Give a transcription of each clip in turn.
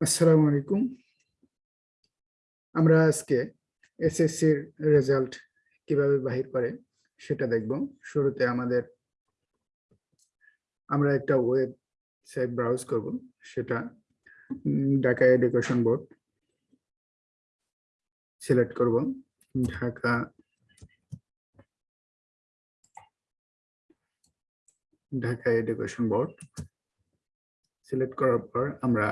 আসসালামু আলাইকুম। আমরা আজকে এসএসসির রেজাল্ট কীভাবে বাহির করে সেটা দেখব। শুরুতে আমাদের আমরা একটা ওয়েবসাইট ব্রাউজ করব, সেটা ঢাকা এডুকেশন বোর্ড সিলেক্ট করব। Dhaka Dhaka education board select করার পর আমরা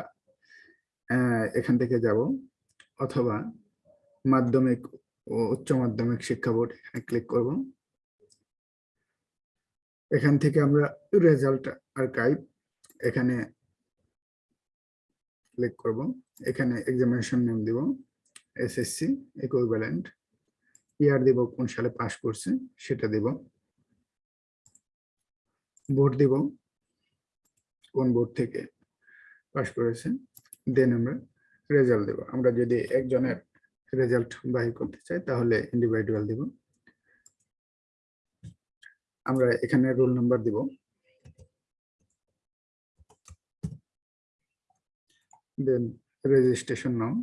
এখান থেকে যাব অথবা মাধ্যমিক ও উচ্চ মাধ্যমিক শিক্ষা বোর্ড এখানে ক্লিক করব। এখান থেকে আমরা রেজাল্ট আর্কাইভ এখানে ক্লিক করব। এখানে এক্সামিনেশন নেম দিব এসএসসি ইকুইভ্যালেন্ট ইয়ার দিব কোন সালে পাস করছে, সেটা দিব। বোর্ড দিব। কোন বোর্ড থেকে পাস করেছে দেন আমরা রেজাল্ট দেব। আমরা যদি একজনের রেজাল্ট বাহির করতে চাই, তাহলে ইন্ডিভিজুয়াল দিব। আমরা এখানে রোল নাম্বার দিব। দেন রেজিস্ট্রেশন নাম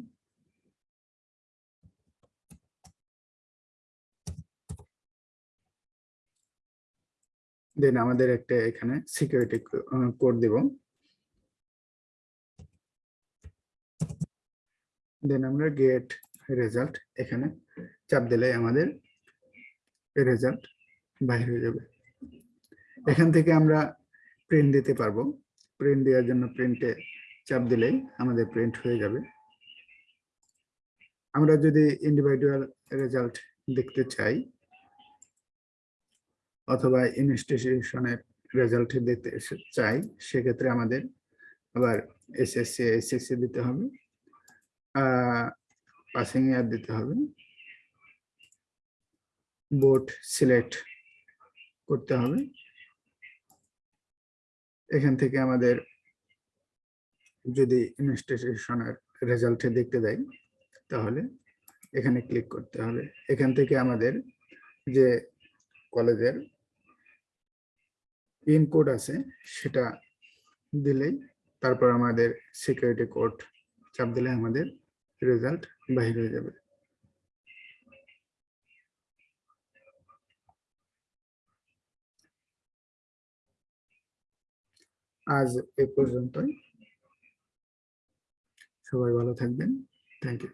দেন আমাদের একটা এখানে সিকিউরিটি কোড দিব। দেন আমরা গেট রেজাল্ট এখানে চাপ দিলে আমাদের রেজাল্ট বাইরে হয়ে যাবে। এখান থেকে আমরা প্রিন্ট দিতে পারব। প্রিন্ট দেওয়ার জন্য প্রিন্টে চাপ দিলেই আমাদের প্রিন্ট হয়ে যাবে। আমরা যদি ইন্ডিভিজুয়াল রেজাল্ট দেখতে চাই অথবা ইনস্টিটিউশনের রেজাল্ট এসে- চাই, সেক্ষেত্রে আমাদের আবার এসএসসি এসএসসি দিতে হবে। পাসিং ইয়ার দিতে হবে। বোর্ড সিলেক্ট করতে হবে। এখান থেকে আমাদের যদি ইনস্টিটিউশনের রেজাল্টে দেখতে দেয়, তাহলে এখানে ক্লিক করতে হবে। এখান থেকে আমাদের যে কলেজের পিন কোড আছে, সেটা দিলেই তারপর আমাদের সিকিউরিটি কোড চাপ দিলে আমাদের রেজাল্ট বাহির হয়ে যাবে। আজ এ পর্যন্তই। সবাই ভালো থাকবেন। Thank you